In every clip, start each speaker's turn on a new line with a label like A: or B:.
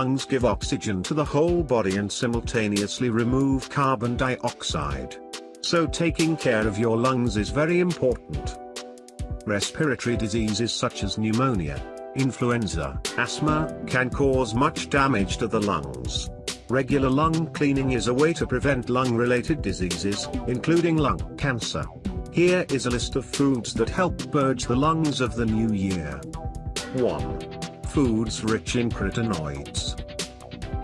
A: lungs give oxygen to the whole body and simultaneously remove carbon dioxide. So taking care of your lungs is very important. Respiratory diseases such as pneumonia, influenza, asthma, can cause much damage to the lungs. Regular lung cleaning is a way to prevent lung-related diseases, including lung cancer. Here is a list of foods that help purge the lungs of the new year. 1. Foods rich in carotenoids.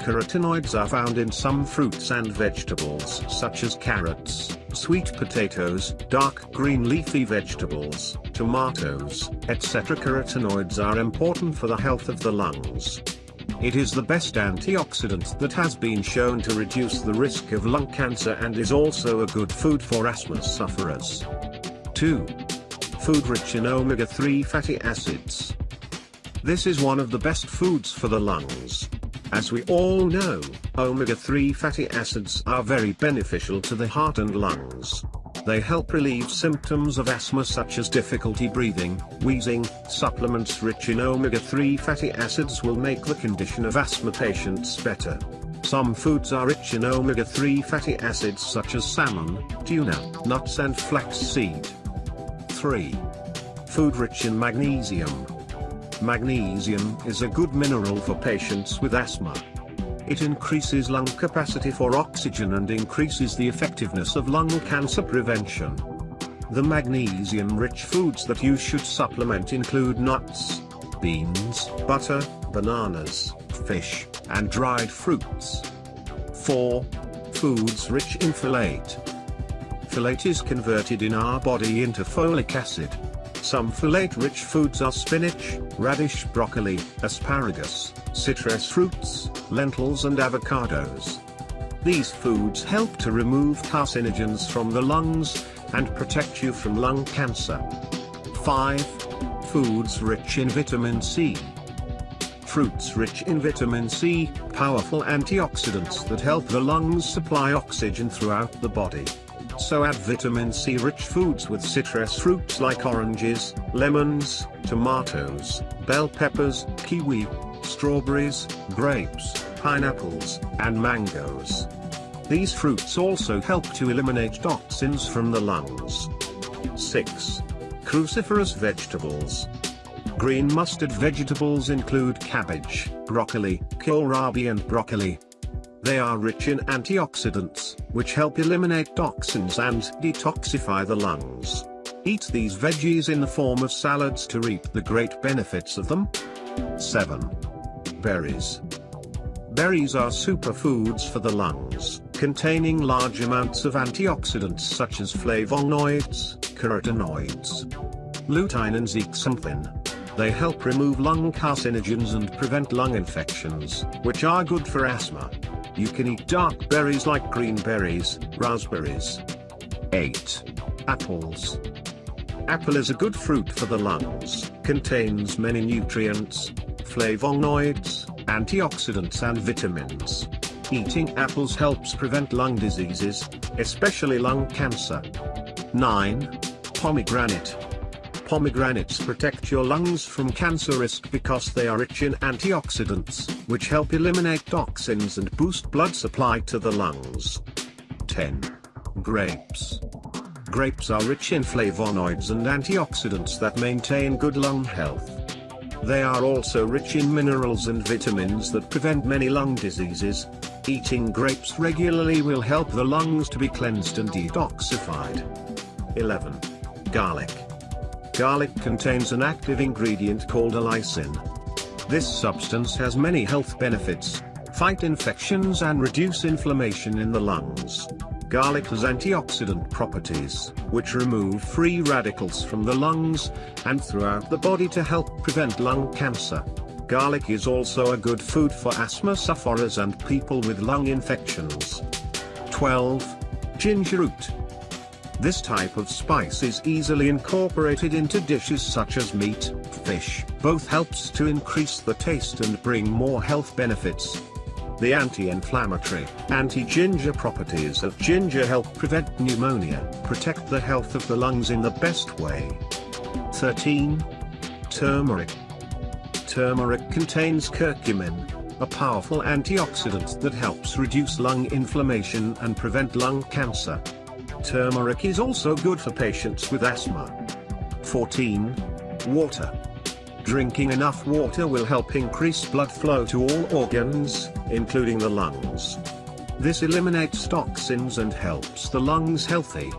A: Carotenoids are found in some fruits and vegetables such as carrots, sweet potatoes, dark green leafy vegetables, tomatoes, etc. Carotenoids are important for the health of the lungs. It is the best antioxidant that has been shown to reduce the risk of lung cancer and is also a good food for asthma sufferers. 2. Food rich in omega-3 fatty acids. This is one of the best foods for the lungs. As we all know, omega-3 fatty acids are very beneficial to the heart and lungs. They help relieve symptoms of asthma such as difficulty breathing, wheezing. Supplements rich in omega-3 fatty acids will make the condition of asthma patients better. Some foods are rich in omega-3 fatty acids such as salmon, tuna, nuts and flaxseed. 3. Food rich in magnesium. Magnesium is a good mineral for patients with asthma. It increases lung capacity for oxygen and increases the effectiveness of lung cancer prevention. The magnesium-rich foods that you should supplement include nuts, beans, butter, bananas, fish, and dried fruits. 4. Foods rich in folate. Folate is converted in our body into folic acid. Some folate-rich foods are spinach, radish broccoli, asparagus, citrus fruits, lentils and avocados. These foods help to remove carcinogens from the lungs, and protect you from lung cancer. 5. Foods rich in vitamin C. Fruits rich in vitamin C, powerful antioxidants that help the lungs supply oxygen throughout the body so add vitamin C rich foods with citrus fruits like oranges, lemons, tomatoes, bell peppers, kiwi, strawberries, grapes, pineapples, and mangoes. These fruits also help to eliminate toxins from the lungs. 6. Cruciferous vegetables. Green mustard vegetables include cabbage, broccoli, kohlrabi and broccoli, they are rich in antioxidants, which help eliminate toxins and detoxify the lungs. Eat these veggies in the form of salads to reap the great benefits of them. 7. Berries. Berries are superfoods for the lungs, containing large amounts of antioxidants such as flavonoids, carotenoids, lutein and zeaxanthin. They help remove lung carcinogens and prevent lung infections, which are good for asthma. You can eat dark berries like green berries, raspberries. 8. Apples. Apple is a good fruit for the lungs, contains many nutrients, flavonoids, antioxidants and vitamins. Eating apples helps prevent lung diseases, especially lung cancer. 9. Pomegranate. Pomegranates protect your lungs from cancer risk because they are rich in antioxidants, which help eliminate toxins and boost blood supply to the lungs. 10. Grapes. Grapes are rich in flavonoids and antioxidants that maintain good lung health. They are also rich in minerals and vitamins that prevent many lung diseases. Eating grapes regularly will help the lungs to be cleansed and detoxified. 11. Garlic. Garlic contains an active ingredient called allicin. This substance has many health benefits, fight infections and reduce inflammation in the lungs. Garlic has antioxidant properties, which remove free radicals from the lungs, and throughout the body to help prevent lung cancer. Garlic is also a good food for asthma sufferers and people with lung infections. 12. Ginger root. This type of spice is easily incorporated into dishes such as meat, fish. Both helps to increase the taste and bring more health benefits. The anti-inflammatory, anti-ginger properties of ginger help prevent pneumonia, protect the health of the lungs in the best way. 13. Turmeric. Turmeric contains curcumin, a powerful antioxidant that helps reduce lung inflammation and prevent lung cancer. Turmeric is also good for patients with asthma. 14. Water. Drinking enough water will help increase blood flow to all organs, including the lungs. This eliminates toxins and helps the lungs healthy.